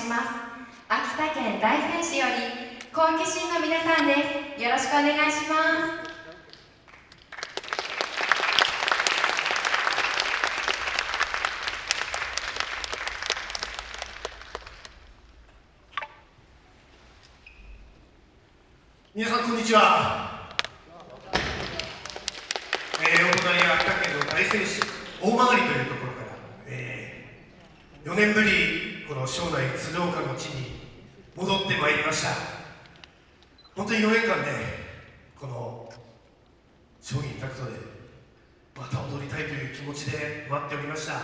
します秋田県大仙市より小池新の皆さんですよろしくお願いします皆さんこんにちは、えー、お隣は秋田県の大仙市大曲というところから、えー、4年ぶりこの庄内鶴岡の地に戻ってまいりました。本当に4年間ねこの商品タクトでまた踊りたいという気持ちで待っておりました。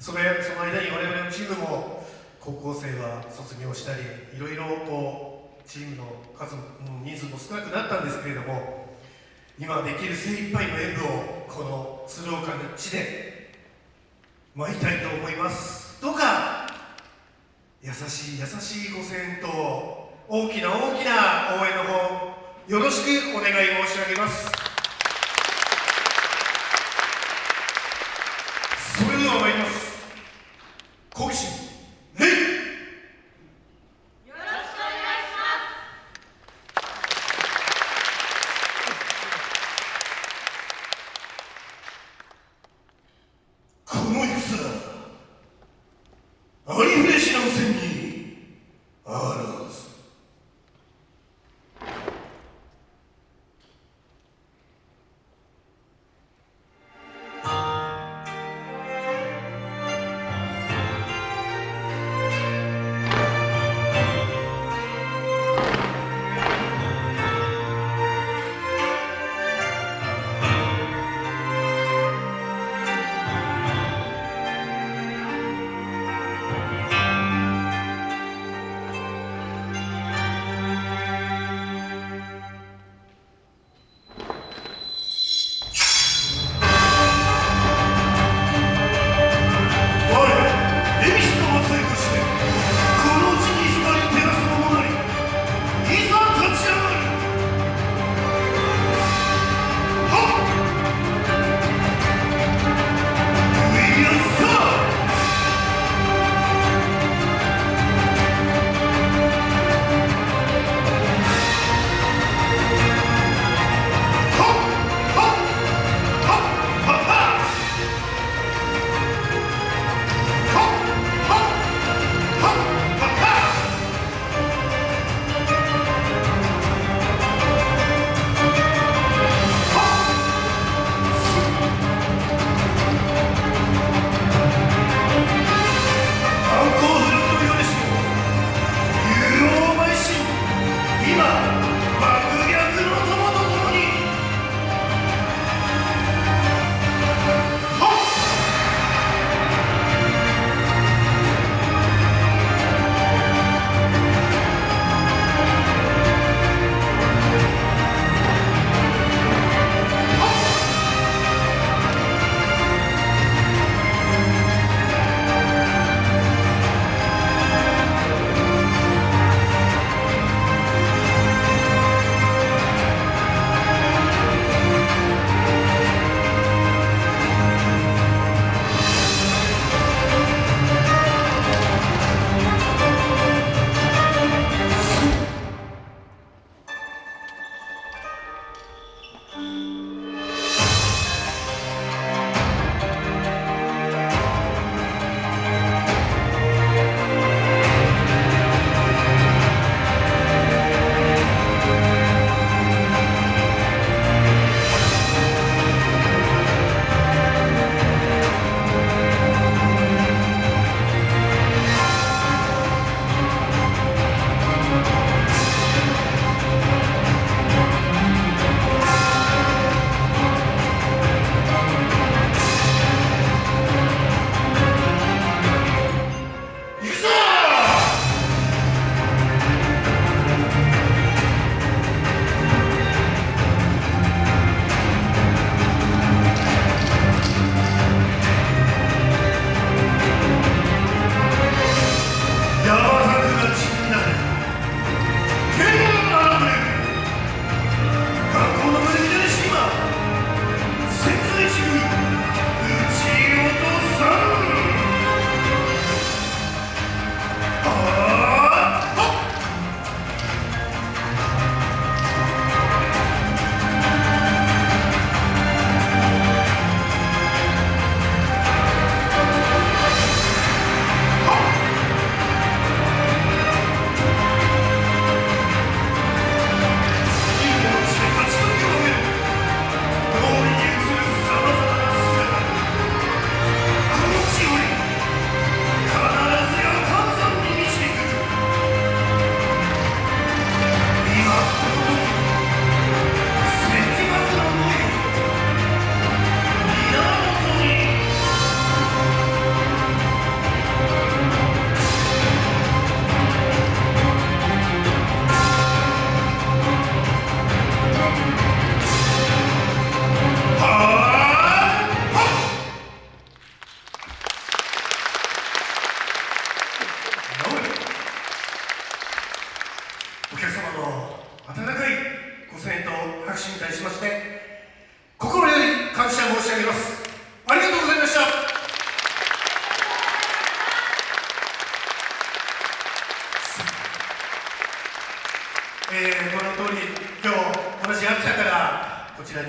それその間に我々のチームも高校生は卒業したりいろいろこうチームの数も人数も少なくなったんですけれども今できる精一杯の演舞をこの鶴岡の地で舞いたいと思います。どうか優しい優しいご声援と大きな大きな応援の方よろしくお願い申し上げます。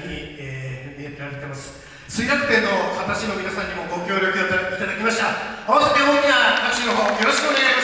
に、えー、見えられてます。水楽天の旗師の皆さんにもご協力いただきました。合わせて大きな拍手の方よろしくお願いします。